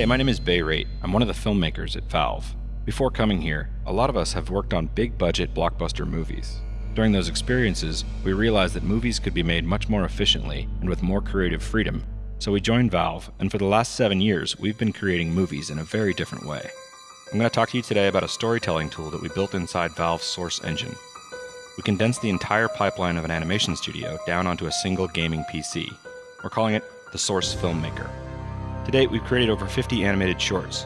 Hey, my name is Bay Raitt. I'm one of the filmmakers at Valve. Before coming here, a lot of us have worked on big budget blockbuster movies. During those experiences, we realized that movies could be made much more efficiently and with more creative freedom. So we joined Valve, and for the last seven years, we've been creating movies in a very different way. I'm going to talk to you today about a storytelling tool that we built inside Valve's Source Engine. We condensed the entire pipeline of an animation studio down onto a single gaming PC. We're calling it the Source Filmmaker. To date, we've created over 50 animated shorts.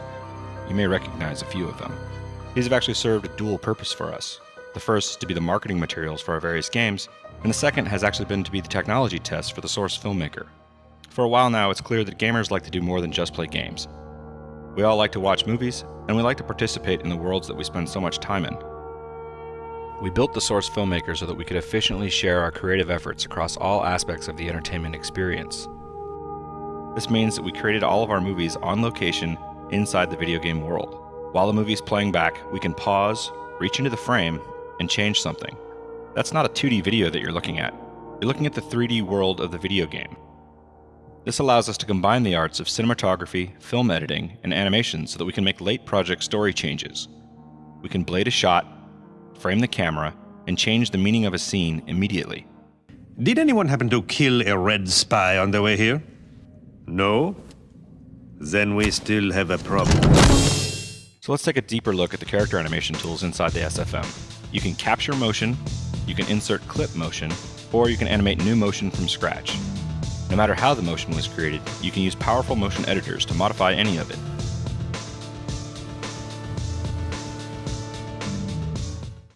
You may recognize a few of them. These have actually served a dual purpose for us. The first is to be the marketing materials for our various games, and the second has actually been to be the technology test for the Source Filmmaker. For a while now, it's clear that gamers like to do more than just play games. We all like to watch movies, and we like to participate in the worlds that we spend so much time in. We built the Source Filmmaker so that we could efficiently share our creative efforts across all aspects of the entertainment experience. This means that we created all of our movies on location inside the video game world. While the movie is playing back, we can pause, reach into the frame, and change something. That's not a 2D video that you're looking at. You're looking at the 3D world of the video game. This allows us to combine the arts of cinematography, film editing, and animation so that we can make late project story changes. We can blade a shot, frame the camera, and change the meaning of a scene immediately. Did anyone happen to kill a red spy on the way here? No? Then we still have a problem. So let's take a deeper look at the character animation tools inside the SFM. You can capture motion, you can insert clip motion, or you can animate new motion from scratch. No matter how the motion was created, you can use powerful motion editors to modify any of it.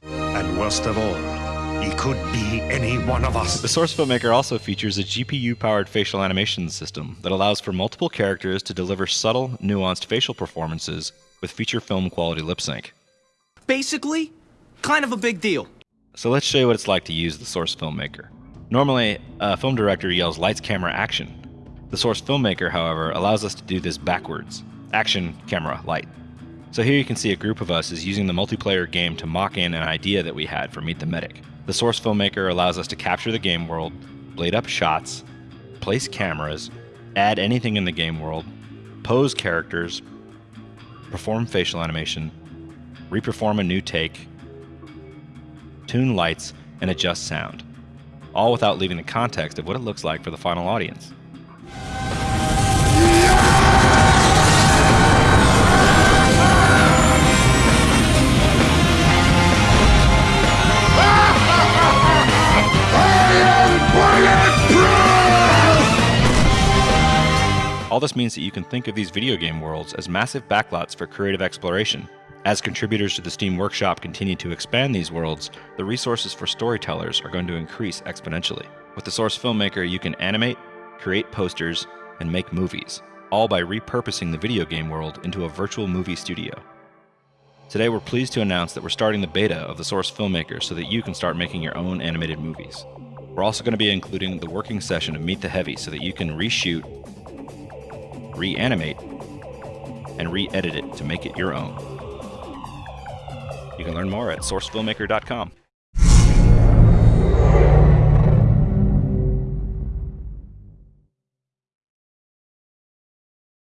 And worst of all, he could be any one of us. The Source Filmmaker also features a GPU-powered facial animation system that allows for multiple characters to deliver subtle, nuanced facial performances with feature film quality lip sync. Basically, kind of a big deal. So let's show you what it's like to use the Source Filmmaker. Normally, a film director yells lights, camera, action. The Source Filmmaker, however, allows us to do this backwards. Action, camera, light. So here you can see a group of us is using the multiplayer game to mock in an idea that we had for Meet the Medic. The Source Filmmaker allows us to capture the game world, blade up shots, place cameras, add anything in the game world, pose characters, perform facial animation, reperform a new take, tune lights, and adjust sound, all without leaving the context of what it looks like for the final audience. All this means that you can think of these video game worlds as massive backlots for creative exploration. As contributors to the Steam Workshop continue to expand these worlds, the resources for storytellers are going to increase exponentially. With the Source Filmmaker, you can animate, create posters, and make movies, all by repurposing the video game world into a virtual movie studio. Today, we're pleased to announce that we're starting the beta of the Source Filmmaker so that you can start making your own animated movies. We're also going to be including the working session of Meet the Heavy so that you can reshoot reanimate, and re edit it to make it your own. You can learn more at sourcefilmmaker.com.